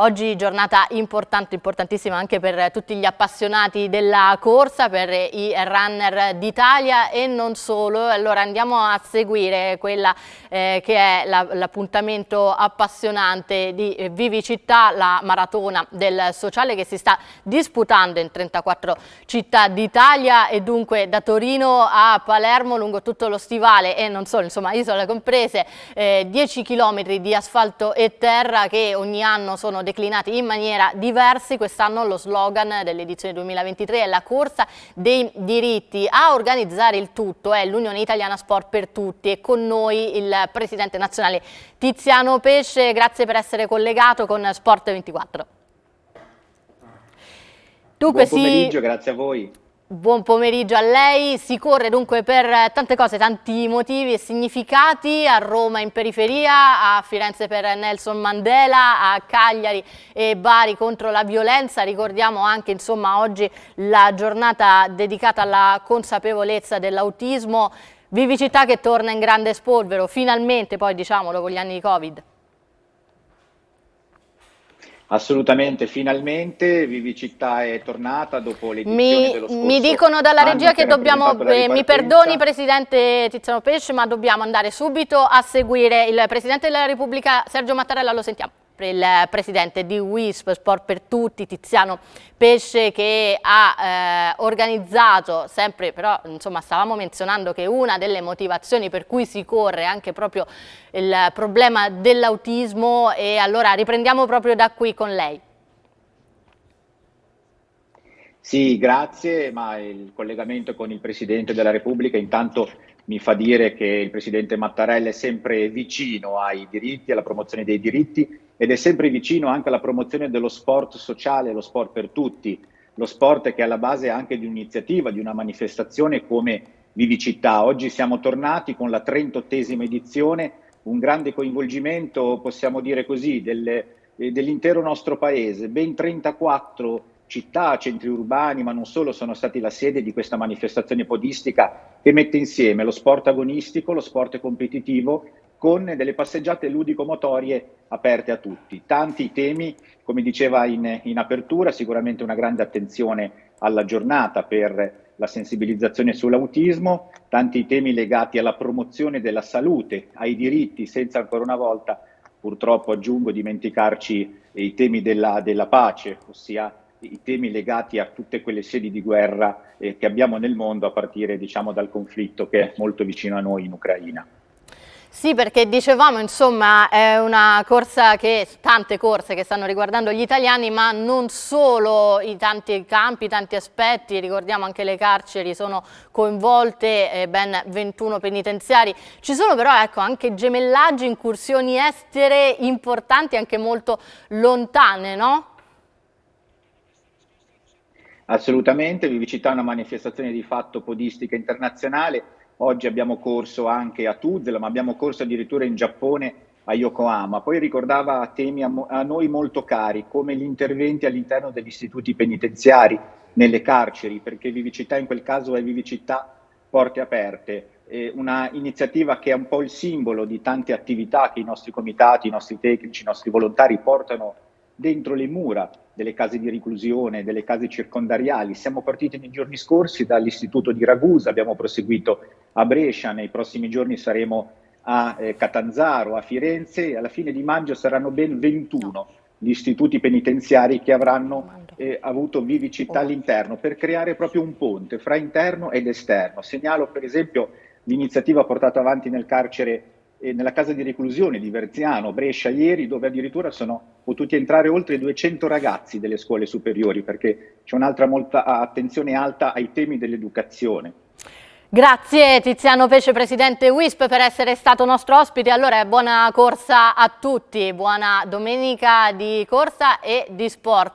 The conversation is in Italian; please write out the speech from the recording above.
oggi giornata importante, importantissima anche per tutti gli appassionati della corsa, per i runner d'Italia e non solo. Allora andiamo a seguire quella eh, che è l'appuntamento appassionante di Vivi Città, la maratona del sociale che si sta disputando in 34 città d'Italia e dunque da Torino a Palermo lungo tutto lo stivale e non solo, insomma isole comprese, eh, 10 km di asfalto e terra che ogni anno sono declinati in maniera diversa. Quest'anno lo slogan dell'edizione 2023 è la corsa dei diritti. A organizzare il tutto è l'Unione Italiana Sport per Tutti e con noi il presidente nazionale Tiziano Pesce. Grazie per essere collegato con Sport 24. Dunque, Buon pomeriggio, si... grazie a voi. Buon pomeriggio a lei, si corre dunque per tante cose, tanti motivi e significati, a Roma in periferia, a Firenze per Nelson Mandela, a Cagliari e Bari contro la violenza, ricordiamo anche insomma oggi la giornata dedicata alla consapevolezza dell'autismo, Vivicità che torna in grande spolvero, finalmente poi diciamolo con gli anni di Covid. Assolutamente, finalmente Vivicità è tornata dopo l'edizione dello scorso Mi dicono dalla regia che dobbiamo, eh, mi perdoni Presidente Tiziano Pesce, ma dobbiamo andare subito a seguire il Presidente della Repubblica Sergio Mattarella, lo sentiamo il presidente di WISP Sport per Tutti, Tiziano Pesce, che ha eh, organizzato, sempre però insomma stavamo menzionando che una delle motivazioni per cui si corre anche proprio il problema dell'autismo e allora riprendiamo proprio da qui con lei. Sì, grazie, ma il collegamento con il Presidente della Repubblica intanto mi fa dire che il Presidente Mattarella è sempre vicino ai diritti, alla promozione dei diritti ed è sempre vicino anche alla promozione dello sport sociale, lo sport per tutti, lo sport che è alla base anche di un'iniziativa, di una manifestazione come Vivicità. Oggi siamo tornati con la 38esima edizione, un grande coinvolgimento, possiamo dire così, dell'intero nostro paese, ben 34 città, centri urbani, ma non solo, sono stati la sede di questa manifestazione podistica che mette insieme lo sport agonistico, lo sport competitivo, con delle passeggiate ludico-motorie aperte a tutti. Tanti temi, come diceva in, in apertura, sicuramente una grande attenzione alla giornata per la sensibilizzazione sull'autismo, tanti temi legati alla promozione della salute, ai diritti, senza ancora una volta, purtroppo aggiungo, dimenticarci i temi della, della pace, ossia i temi legati a tutte quelle sedi di guerra eh, che abbiamo nel mondo a partire diciamo, dal conflitto che è molto vicino a noi in Ucraina. Sì, perché dicevamo, insomma, è una corsa che, tante corse che stanno riguardando gli italiani, ma non solo i tanti campi, tanti aspetti, ricordiamo anche le carceri sono coinvolte, eh, ben 21 penitenziari. Ci sono però ecco, anche gemellaggi, incursioni estere importanti, anche molto lontane, no? Assolutamente, Vivicità è una manifestazione di fatto podistica internazionale, oggi abbiamo corso anche a Tuzla, ma abbiamo corso addirittura in Giappone a Yokohama. Poi ricordava temi a, a noi molto cari, come gli interventi all'interno degli istituti penitenziari, nelle carceri, perché Vivicità in quel caso è Vivicità porte aperte, una iniziativa che è un po' il simbolo di tante attività che i nostri comitati, i nostri tecnici, i nostri volontari portano dentro le mura delle case di reclusione, delle case circondariali. Siamo partiti nei giorni scorsi dall'istituto di Ragusa, abbiamo proseguito a Brescia, nei prossimi giorni saremo a eh, Catanzaro, a Firenze e alla fine di maggio saranno ben 21 gli istituti penitenziari che avranno eh, avuto vivicità all'interno per creare proprio un ponte fra interno ed esterno. Segnalo per esempio l'iniziativa portata avanti nel carcere nella casa di reclusione di Verziano, Brescia, ieri, dove addirittura sono potuti entrare oltre 200 ragazzi delle scuole superiori, perché c'è un'altra molta attenzione alta ai temi dell'educazione. Grazie Tiziano Pesce, Presidente WISP, per essere stato nostro ospite. Allora, buona corsa a tutti, buona domenica di corsa e di sport.